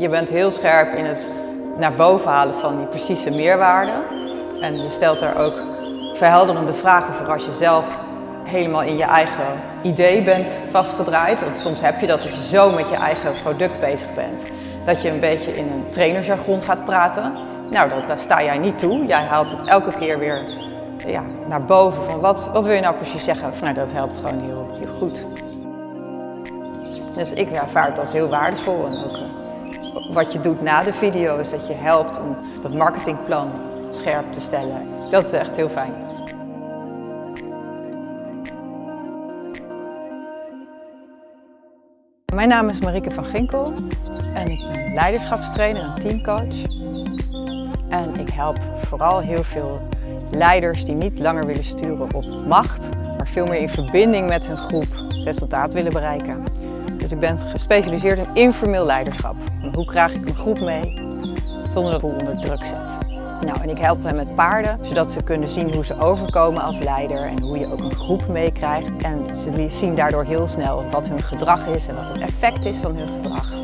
Je bent heel scherp in het naar boven halen van die precieze meerwaarde. En je stelt daar ook verhelderende vragen voor als je zelf helemaal in je eigen idee bent vastgedraaid. Want soms heb je dat als je zo met je eigen product bezig bent, dat je een beetje in een trainersjargon gaat praten. Nou, daar sta jij niet toe. Jij haalt het elke keer weer ja, naar boven van wat, wat wil je nou precies zeggen? nou, dat helpt gewoon heel, heel goed. Dus ik ervaar het als heel waardevol en ook uh, wat je doet na de video is dat je helpt om dat marketingplan scherp te stellen. Dat is echt heel fijn. Mijn naam is Marieke van Ginkel en ik ben leiderschapstrainer en teamcoach. En ik help vooral heel veel leiders die niet langer willen sturen op macht, maar veel meer in verbinding met hun groep resultaat willen bereiken. Dus ik ben gespecialiseerd in informeel leiderschap. Hoe krijg ik een groep mee zonder dat ik onder druk zet? Nou, en ik help hen met paarden, zodat ze kunnen zien hoe ze overkomen als leider en hoe je ook een groep meekrijgt. En ze zien daardoor heel snel wat hun gedrag is en wat het effect is van hun gedrag.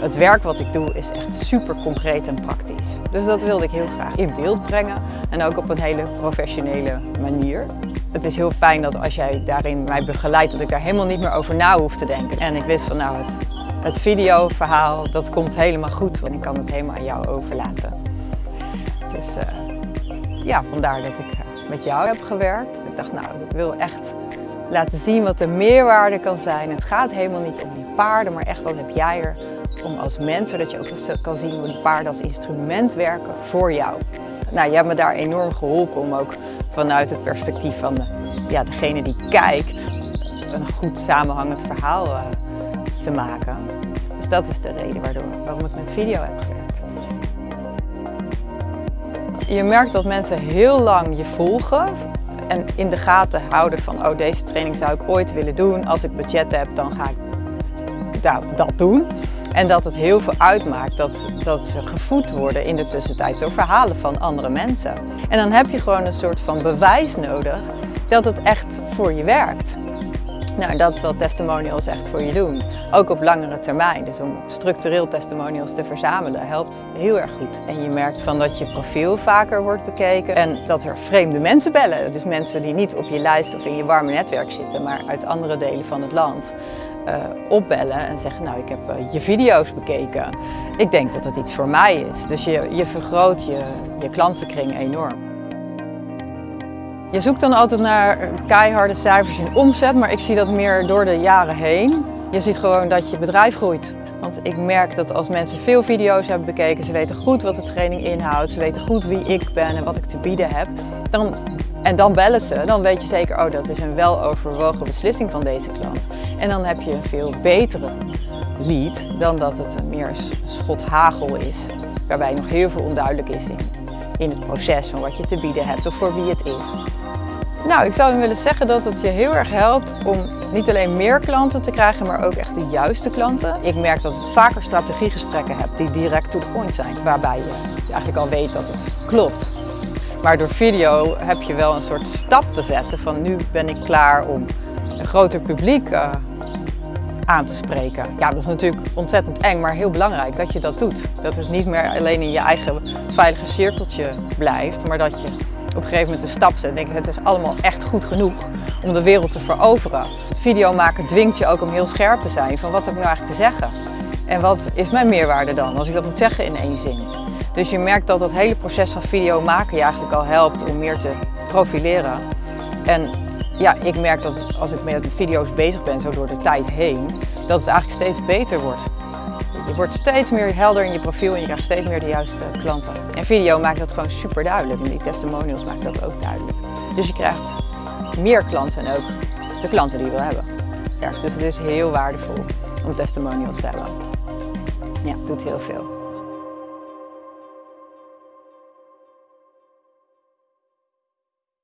Het werk wat ik doe is echt super concreet en praktisch. Dus dat wilde ik heel graag in beeld brengen en ook op een hele professionele manier. Het is heel fijn dat als jij daarin mij begeleidt, dat ik daar helemaal niet meer over na hoef te denken. En ik wist van nou, het, videoverhaal, dat komt helemaal goed, want ik kan het helemaal aan jou overlaten. Dus uh, ja, vandaar dat ik uh, met jou heb gewerkt. Ik dacht nou, ik wil echt laten zien wat de meerwaarde kan zijn. Het gaat helemaal niet om die paarden, maar echt wat heb jij er om als mens, zodat je ook kan zien hoe die paarden als instrument werken voor jou. Nou, je hebt me daar enorm geholpen om ook vanuit het perspectief van de, ja, degene die kijkt een goed samenhangend verhaal uh, te maken. Dus dat is de reden waardoor, waarom ik met video heb gewerkt. Je merkt dat mensen heel lang je volgen en in de gaten houden van oh deze training zou ik ooit willen doen. Als ik budget heb dan ga ik dat doen. En dat het heel veel uitmaakt dat, dat ze gevoed worden in de tussentijd door verhalen van andere mensen. En dan heb je gewoon een soort van bewijs nodig dat het echt voor je werkt. Nou, dat is wat testimonials echt voor je doen. Ook op langere termijn. Dus om structureel testimonials te verzamelen helpt heel erg goed. En je merkt van dat je profiel vaker wordt bekeken en dat er vreemde mensen bellen. Dus mensen die niet op je lijst of in je warme netwerk zitten, maar uit andere delen van het land. Uh, opbellen en zeggen, nou ik heb uh, je video's bekeken. Ik denk dat dat iets voor mij is. Dus je, je vergroot je, je klantenkring enorm. Je zoekt dan altijd naar keiharde cijfers in omzet, maar ik zie dat meer door de jaren heen. Je ziet gewoon dat je bedrijf groeit. Want ik merk dat als mensen veel video's hebben bekeken, ze weten goed wat de training inhoudt, ze weten goed wie ik ben en wat ik te bieden heb, dan, en dan bellen ze, dan weet je zeker, oh dat is een weloverwogen beslissing van deze klant. En dan heb je een veel betere lead dan dat het meer schot hagel is, waarbij nog heel veel onduidelijk is in, in het proces van wat je te bieden hebt of voor wie het is. Nou, ik zou willen zeggen dat het je heel erg helpt om niet alleen meer klanten te krijgen, maar ook echt de juiste klanten. Ik merk dat ik vaker strategiegesprekken heb die direct to the point zijn, waarbij je eigenlijk al weet dat het klopt. Maar door video heb je wel een soort stap te zetten van nu ben ik klaar om een groter publiek uh, aan te spreken. Ja, dat is natuurlijk ontzettend eng, maar heel belangrijk dat je dat doet. Dat het niet meer alleen in je eigen veilige cirkeltje blijft, maar dat je op een gegeven moment de stap zet. denk ik, het is allemaal echt goed genoeg om de wereld te veroveren. Het video maken dwingt je ook om heel scherp te zijn van wat heb ik nou eigenlijk te zeggen? En wat is mijn meerwaarde dan, als ik dat moet zeggen in één zin? Dus je merkt dat het hele proces van video maken je eigenlijk al helpt om meer te profileren. En ja, ik merk dat als ik met video's bezig ben, zo door de tijd heen, dat het eigenlijk steeds beter wordt. Je wordt steeds meer helder in je profiel en je krijgt steeds meer de juiste klanten. En video maakt dat gewoon super duidelijk en die testimonials maken dat ook duidelijk. Dus je krijgt meer klanten en ook de klanten die je wil hebben. Ja, dus het is heel waardevol om testimonials te hebben. Ja, doet heel veel.